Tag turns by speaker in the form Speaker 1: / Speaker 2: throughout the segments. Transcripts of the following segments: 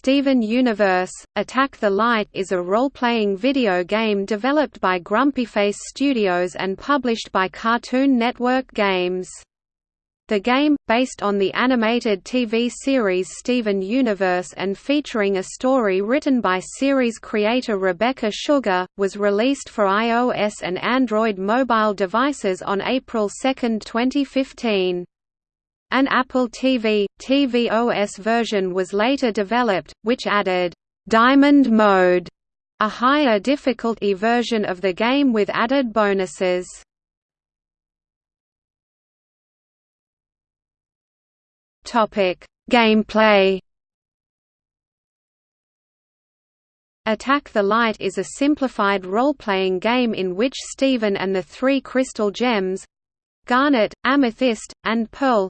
Speaker 1: Steven Universe – Attack the Light is a role-playing video game developed by Grumpyface Studios and published by Cartoon Network Games. The game, based on the animated TV series Steven Universe and featuring a story written by series creator Rebecca Sugar, was released for iOS and Android mobile devices on April 2, 2015. An Apple TV, tvOS version was later developed, which added, "'Diamond Mode' a higher difficulty version of the game with added bonuses. Gameplay Attack the Light is a simplified role-playing game in which Steven and the three crystal gems—Garnet, Amethyst, and Pearl,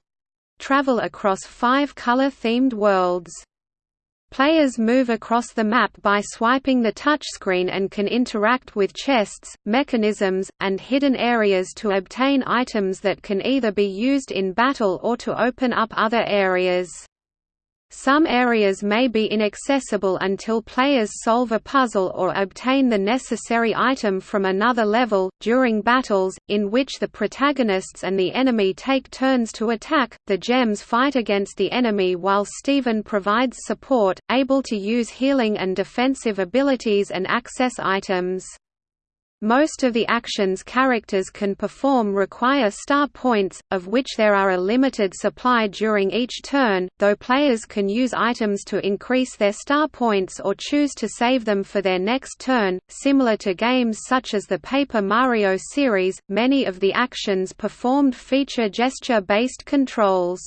Speaker 1: travel across five color-themed worlds. Players move across the map by swiping the touchscreen and can interact with chests, mechanisms, and hidden areas to obtain items that can either be used in battle or to open up other areas. Some areas may be inaccessible until players solve a puzzle or obtain the necessary item from another level. During battles, in which the protagonists and the enemy take turns to attack, the gems fight against the enemy while Steven provides support, able to use healing and defensive abilities and access items. Most of the actions characters can perform require star points, of which there are a limited supply during each turn, though players can use items to increase their star points or choose to save them for their next turn. Similar to games such as the Paper Mario series, many of the actions performed feature gesture-based controls.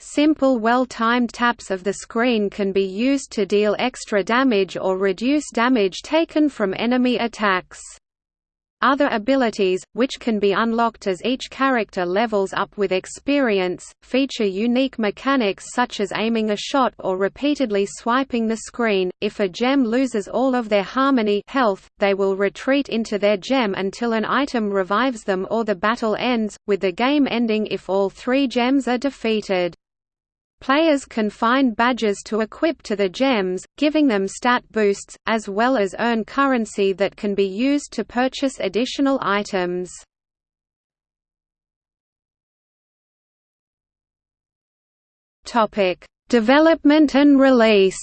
Speaker 1: Simple well-timed taps of the screen can be used to deal extra damage or reduce damage taken from enemy attacks. Other abilities, which can be unlocked as each character levels up with experience, feature unique mechanics such as aiming a shot or repeatedly swiping the screen. If a gem loses all of their harmony health, they will retreat into their gem until an item revives them or the battle ends, with the game ending if all three gems are defeated. Players can find badges to equip to the gems, giving them stat boosts, as well as earn currency that can be used to purchase additional items. Development and release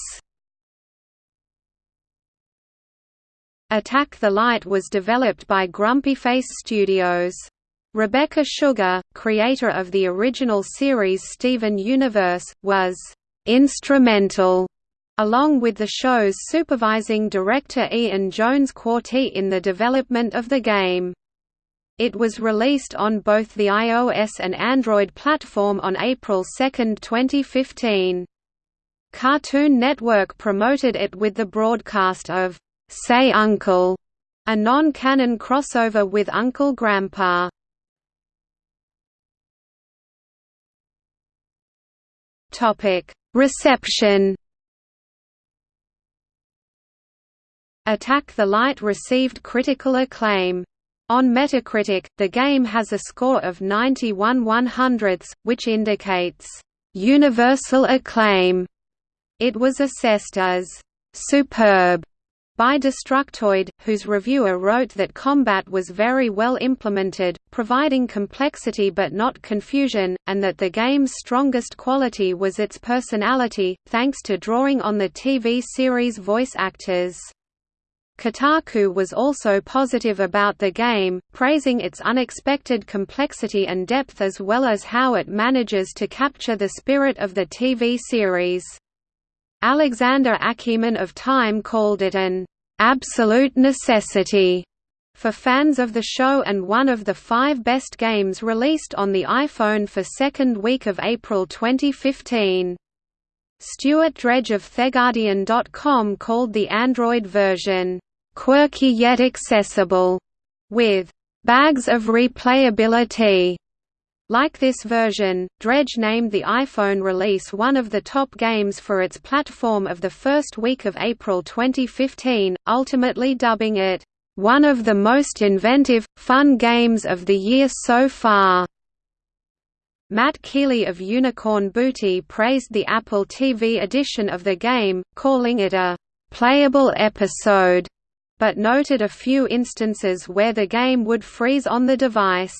Speaker 1: Attack the Light was developed by Grumpyface Studios. Rebecca Sugar, creator of the original series Steven Universe, was instrumental along with the show's supervising director Ian Jones-Quartey in the development of the game. It was released on both the iOS and Android platform on April 2, 2015. Cartoon Network promoted it with the broadcast of Say Uncle, a non-canon crossover with Uncle Grandpa. Reception. Attack the Light received critical acclaim. On Metacritic, the game has a score of 91 100ths, which indicates universal acclaim. It was assessed as superb by Destructoid, whose reviewer wrote that combat was very well implemented, providing complexity but not confusion, and that the game's strongest quality was its personality, thanks to drawing on the TV series voice actors. Kotaku was also positive about the game, praising its unexpected complexity and depth as well as how it manages to capture the spirit of the TV series. Alexander Aciman of Time called it an absolute necessity for fans of the show and one of the five best games released on the iPhone for second week of April 2015. Stuart Dredge of TheGuardian.com called the Android version, "...quirky yet accessible", with "...bags of replayability." Like this version, Dredge named the iPhone release one of the top games for its platform of the first week of April 2015, ultimately dubbing it, "...one of the most inventive, fun games of the year so far." Matt Keeley of Unicorn Booty praised the Apple TV edition of the game, calling it a playable episode, but noted a few instances where the game would freeze on the device.